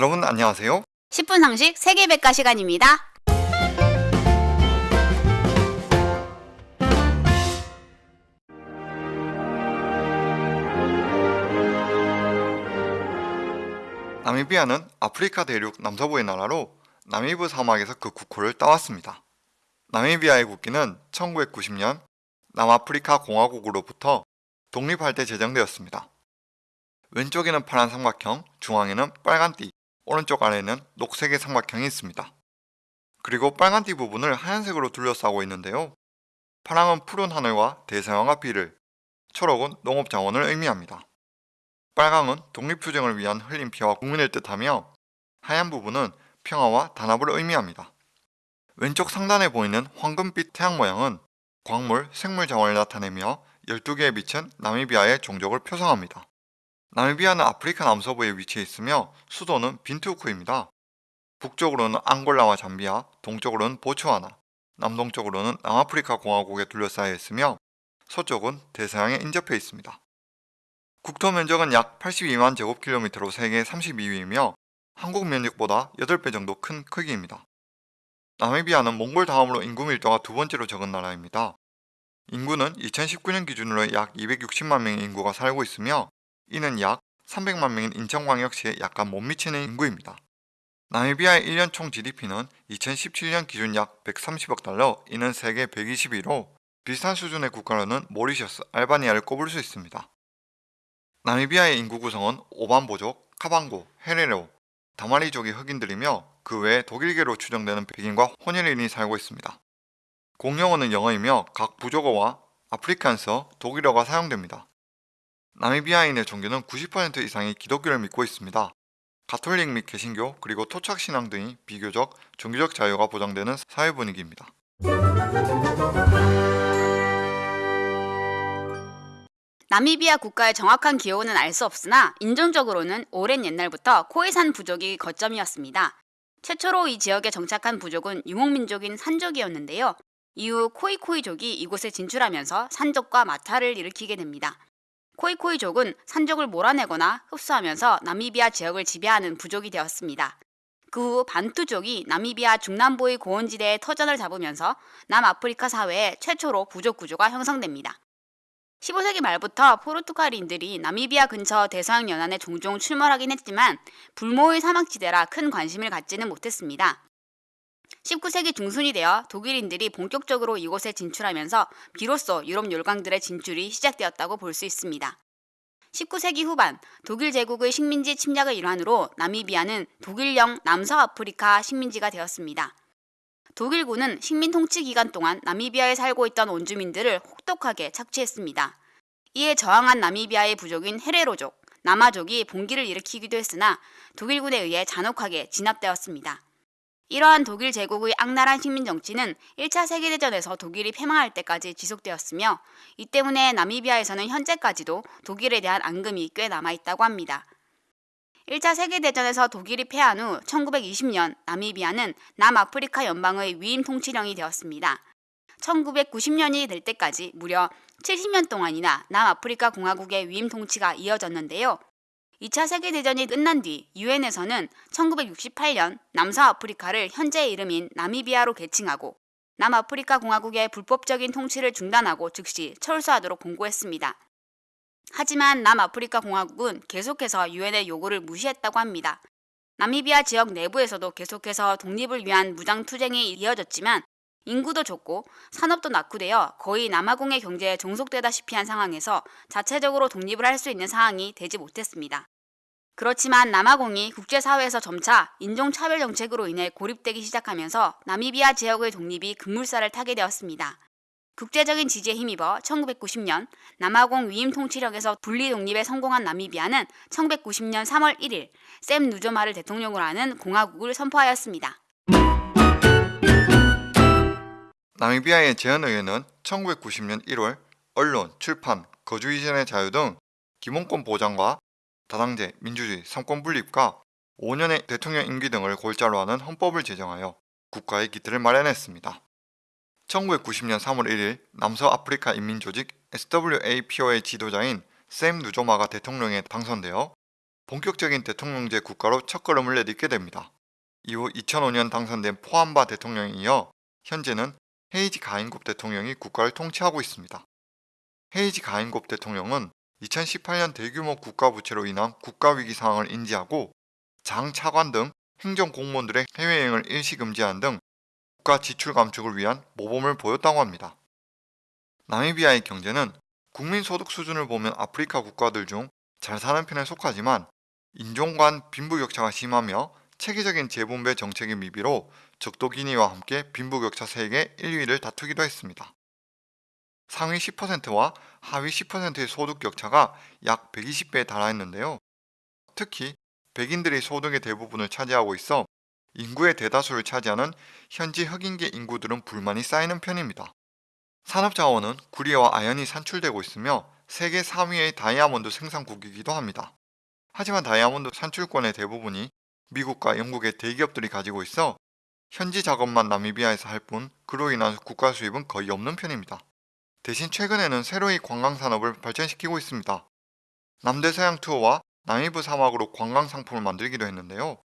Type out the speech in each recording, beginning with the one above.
여러분 안녕하세요. 10분 상식 세계백과 시간입니다. 나미비아는 아프리카 대륙 남서부의 나라로 나미브 사막에서 그 국호를 따왔습니다. 나미비아의 국기는 1990년 남아프리카 공화국으로부터 독립할 때 제정되었습니다. 왼쪽에는 파란 삼각형, 중앙에는 빨간 띠, 오른쪽 아래에는 녹색의 삼각형이 있습니다. 그리고 빨간 띠 부분을 하얀색으로 둘러싸고 있는데요. 파랑은 푸른 하늘과 대서양과 비를, 초록은 농업자원을 의미합니다. 빨강은 독립투쟁을 위한 흘린 피와 국민을 뜻하며 하얀 부분은 평화와 단합을 의미합니다. 왼쪽 상단에 보이는 황금빛 태양 모양은 광물, 생물 자원을 나타내며 12개의 빛은 나미비아의 종족을 표상합니다. 나미비아는 아프리카 남서부에 위치해 있으며 수도는 빈투크입니다. 북쪽으로는 앙골라와 잠비아, 동쪽으로는 보츠와나, 남동쪽으로는 남아프리카 공화국에 둘러싸여 있으며 서쪽은 대서양에 인접해 있습니다. 국토 면적은 약 82만 제곱킬로미터로 세계 32위이며 한국 면적보다 8배 정도 큰 크기입니다. 나미비아는 몽골 다음으로 인구 밀도가 두 번째로 적은 나라입니다. 인구는 2019년 기준으로 약 260만 명의 인구가 살고 있으며 이는 약 300만 명인 인천광역시에 약간 못 미치는 인구입니다. 나미비아의 1년 총 GDP는 2017년 기준 약 130억 달러, 이는 세계 121호, 비슷한 수준의 국가로는 모리셔스, 알바니아를 꼽을 수 있습니다. 나미비아의 인구 구성은 오반보족, 카방고, 헤레로, 다마리족이 흑인들이며 그 외에 독일계로 추정되는 백인과 혼혈인이 살고 있습니다. 공용어는 영어이며 각 부족어와 아프리칸서, 독일어가 사용됩니다. 나미비아인의 종교는 90% 이상이 기독교를 믿고 있습니다. 가톨릭 및 개신교 그리고 토착신앙 등이 비교적 종교적 자유가 보장되는 사회 분위기입니다. 나미비아 국가의 정확한 기호는 알 수 없으나 인종적으로는 오랜 옛날부터 코이산 부족이 거점이었습니다. 최초로 이 지역에 정착한 부족은 유목민족인 산족이었는데요. 이후 코이코이족이 이곳에 진출하면서 산족과 마찰을 일으키게 됩니다. 코이코이족은 산족을 몰아내거나 흡수하면서 나미비아 지역을 지배하는 부족이 되었습니다. 그 후 반투족이 나미비아 중남부의 고원지대에 터전을 잡으면서 남아프리카 사회에 최초로 부족 구조가 형성됩니다. 15세기 말부터 포르투갈인들이 나미비아 근처 대서양 연안에 종종 출몰하긴 했지만 불모의 사막지대라 큰 관심을 갖지는 못했습니다. 19세기 중순이 되어 독일인들이 본격적으로 이곳에 진출하면서 비로소 유럽 열강들의 진출이 시작되었다고 볼 수 있습니다. 19세기 후반 독일 제국의 식민지 침략의 일환으로 나미비아는 독일령 남서아프리카 식민지가 되었습니다. 독일군은 식민 통치 기간 동안 나미비아에 살고 있던 원주민들을 혹독하게 착취했습니다. 이에 저항한 나미비아의 부족인 헤레로족, 남아족이 봉기를 일으키기도 했으나 독일군에 의해 잔혹하게 진압되었습니다. 이러한 독일 제국의 악랄한 식민 정치는 1차 세계대전에서 독일이 패망할 때까지 지속되었으며 이 때문에 나미비아에서는 현재까지도 독일에 대한 앙금이 꽤 남아있다고 합니다. 1차 세계대전에서 독일이 패한 후 1920년 나미비아는 남아프리카 연방의 위임 통치령이 되었습니다. 1990년이 될 때까지 무려 70년 동안이나 남아프리카 공화국의 위임 통치가 이어졌는데요. 2차 세계대전이 끝난 뒤 유엔에서는 1968년 남서아프리카를 현재의 이름인 나미비아로 개칭하고 남아프리카 공화국의 불법적인 통치를 중단하고 즉시 철수하도록 공고했습니다. 하지만 남아프리카 공화국은 계속해서 유엔의 요구를 무시했다고 합니다. 나미비아 지역 내부에서도 계속해서 독립을 위한 무장 투쟁이 이어졌지만 인구도 적고 산업도 낙후되어 거의 남아공의 경제에 종속되다시피 한 상황에서 자체적으로 독립을 할 수 있는 상황이 되지 못했습니다. 그렇지만 남아공이 국제사회에서 점차 인종차별 정책으로 인해 고립되기 시작하면서 나미비아 지역의 독립이 급물살을 타게 되었습니다. 국제적인 지지에 힘입어 1990년 남아공 위임 통치력에서 분리 독립에 성공한 나미비아는 1990년 3월 1일 샘 누조마를 대통령으로 하는 공화국을 선포하였습니다. 나미비아의 제안의회는 1990년 1월 언론, 출판, 거주 이전의 자유 등 기본권 보장과 다당제, 민주주의, 삼권 분립과 5년의 대통령 임기 등을 골자로 하는 헌법을 제정하여 국가의 기틀을 마련했습니다. 1990년 3월 1일 남서아프리카 인민조직 SWAPO의 지도자인 샘 누조마가 대통령에 당선되어 본격적인 대통령제 국가로 첫걸음을 내딛게 됩니다. 이후 2005년 당선된 포함바 대통령에 이어 현재는 헤이지 가인곱 대통령이 국가를 통치하고 있습니다. 헤이지 가인곱 대통령은 2018년 대규모 국가 부채로 인한 국가 위기 상황을 인지하고 장 차관 등 행정 공무원들의 해외여행을 일시 금지한 등 국가 지출 감축을 위한 모범을 보였다고 합니다. 나미비아의 경제는 국민 소득 수준을 보면 아프리카 국가들 중 잘 사는 편에 속하지만 인종 간 빈부격차가 심하며 체계적인 재분배 정책의 미비로 적도 기니와 함께 빈부격차 세계 1위를 다투기도 했습니다. 상위 10%와 하위 10%의 소득 격차가 약 120배에 달하였는데요. 특히 백인들이 소득의 대부분을 차지하고 있어 인구의 대다수를 차지하는 현지 흑인계 인구들은 불만이 쌓이는 편입니다. 산업자원은 구리와 아연이 산출되고 있으며 세계 3위의 다이아몬드 생산국이기도 합니다. 하지만 다이아몬드 산출권의 대부분이 미국과 영국의 대기업들이 가지고 있어 현지 작업만 나미비아에서 할 뿐 그로 인한 국가 수입은 거의 없는 편입니다. 대신 최근에는 새로이 관광 산업을 발전시키고 있습니다. 남대서양 투어와 나미브 사막으로 관광 상품을 만들기도 했는데요.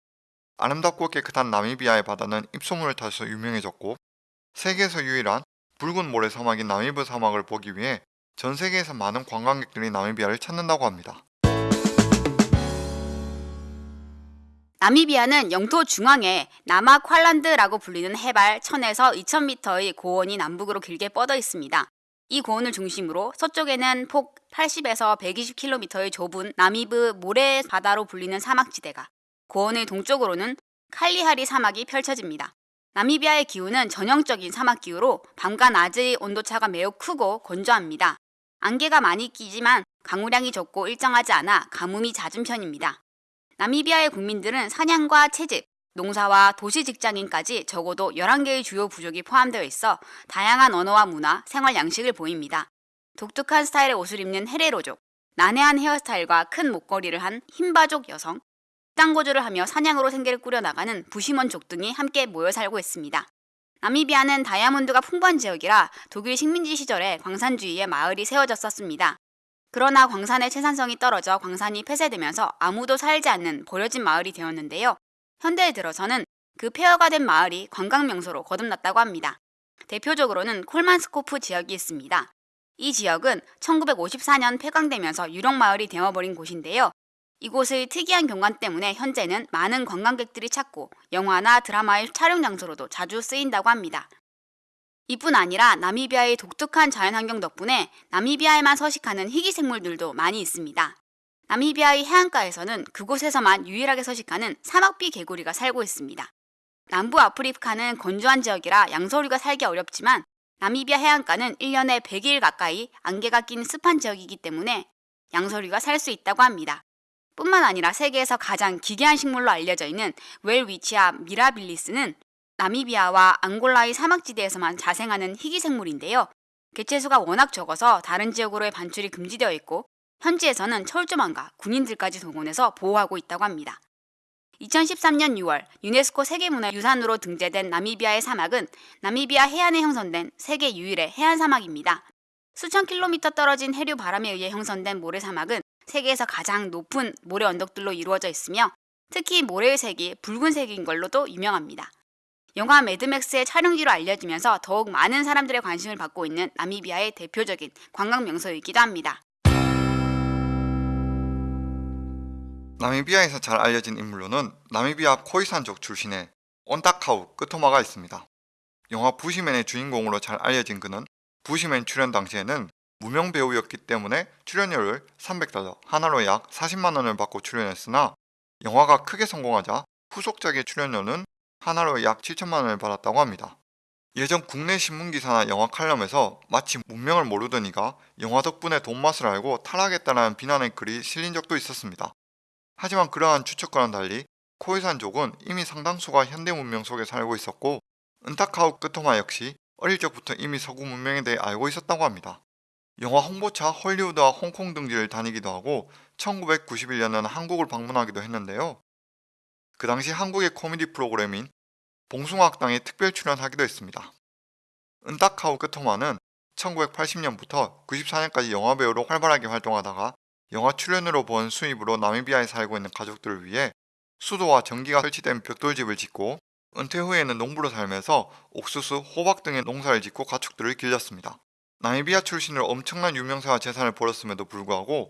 아름답고 깨끗한 나미비아의 바다는 입소문을 타서 유명해졌고 세계에서 유일한 붉은 모래 사막인 나미브 사막을 보기 위해 전 세계에서 많은 관광객들이 나미비아를 찾는다고 합니다. 나미비아는 영토 중앙에 남아 퀄란드라고 불리는 해발 1000에서 2000m의 고원이 남북으로 길게 뻗어 있습니다. 이 고원을 중심으로 서쪽에는 폭 80에서 120km의 좁은 나미브 모래 바다로 불리는 사막지대가, 고원의 동쪽으로는 칼리하리 사막이 펼쳐집니다. 나미비아의 기후는 전형적인 사막 기후로 밤과 낮의 온도차가 매우 크고 건조합니다. 안개가 많이 끼지만 강우량이 적고 일정하지 않아 가뭄이 잦은 편입니다. 나미비아의 국민들은 사냥과 채집, 농사와 도시 직장인까지 적어도 11개의 주요 부족이 포함되어 있어 다양한 언어와 문화, 생활 양식을 보입니다. 독특한 스타일의 옷을 입는 헤레로족, 난해한 헤어스타일과 큰 목걸이를 한 흰바족 여성, 땅거주를 하며 사냥으로 생계를 꾸려나가는 부시먼족 등이 함께 모여 살고 있습니다. 나미비아는 다이아몬드가 풍부한 지역이라 독일 식민지 시절에 광산 주위에 마을이 세워졌었습니다. 그러나 광산의 채산성이 떨어져 광산이 폐쇄되면서 아무도 살지 않는 버려진 마을이 되었는데요. 현대에 들어서는 그 폐허가 된 마을이 관광 명소로 거듭났다고 합니다. 대표적으로는 콜만스코프 지역이 있습니다. 이 지역은 1954년 폐광되면서 유령 마을이 되어버린 곳인데요. 이곳의 특이한 경관 때문에 현재는 많은 관광객들이 찾고 영화나 드라마의 촬영 장소로도 자주 쓰인다고 합니다. 이뿐 아니라 나미비아의 독특한 자연환경 덕분에 나미비아에만 서식하는 희귀 생물들도 많이 있습니다. 나미비아의 해안가에서는 그곳에서만 유일하게 서식하는 사막비 개구리가 살고 있습니다. 남부 아프리카는 건조한 지역이라 양서류가 살기 어렵지만 나미비아 해안가는 1년에 100일 가까이 안개가 낀 습한 지역이기 때문에 양서류가 살 수 있다고 합니다. 뿐만 아니라 세계에서 가장 기괴한 식물로 알려져 있는 웰위치아 미라빌리스는 나미비아와 앙골라의 사막지대에서만 자생하는 희귀 생물인데요. 개체수가 워낙 적어서 다른 지역으로의 반출이 금지되어 있고 현지에서는 철조망과 군인들까지 동원해서 보호하고 있다고 합니다. 2013년 6월 유네스코 세계문화유산으로 등재된 나미비아의 사막은 나미비아 해안에 형성된 세계 유일의 해안 사막입니다. 수천 킬로미터 떨어진 해류 바람에 의해 형성된 모래사막은 세계에서 가장 높은 모래 언덕들로 이루어져 있으며 특히 모래의 색이 붉은색인 걸로도 유명합니다. 영화 매드맥스의 촬영지로 알려지면서 더욱 많은 사람들의 관심을 받고 있는 나미비아의 대표적인 관광 명소이기도 합니다. 나미비아에서 잘 알려진 인물로는 나미비아 코이산족 출신의 온타카우 끄토마가 있습니다. 영화 부시맨의 주인공으로 잘 알려진 그는 부시맨 출연 당시에는 무명 배우였기 때문에 출연료를 300달러, 하나로 약 40만 원을 받고 출연했으나 영화가 크게 성공하자 후속작의 출연료는 하나로 약 7천만 원을 받았다고 합니다. 예전 국내 신문기사나 영화 칼럼에서 마치 문명을 모르던 이가 영화 덕분에 돈 맛을 알고 타락했다는 비난의 글이 실린 적도 있었습니다. 하지만 그러한 추측과는 달리 코이산족은 이미 상당수가 현대 문명 속에 살고 있었고 은타카우 끄토마 역시 어릴 적부터 이미 서구 문명에 대해 알고 있었다고 합니다. 영화 홍보차 헐리우드와 홍콩 등지를 다니기도 하고 1991년에는 한국을 방문하기도 했는데요. 그 당시 한국의 코미디 프로그램인 봉숭아학당에 특별 출연하기도 했습니다. 은타카우 끄토마는 1980년부터 94년까지 영화배우로 활발하게 활동하다가 영화 출연으로 번 수입으로 나미비아에 살고 있는 가족들을 위해 수도와 전기가 설치된 벽돌집을 짓고 은퇴 후에는 농부로 살면서 옥수수, 호박 등의 농사를 짓고 가축들을 길렀습니다. 나미비아 출신으로 엄청난 유명세와 재산을 벌었음에도 불구하고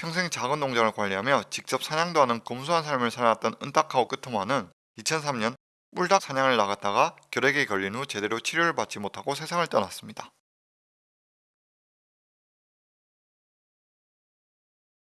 평생 작은 농장을 관리하며 직접 사냥도 하는 검소한 삶을 살았던 은타카오 끄토마는 2003년 뿔닭 사냥을 나갔다가 결핵에 걸린 후 제대로 치료를 받지 못하고 세상을 떠났습니다.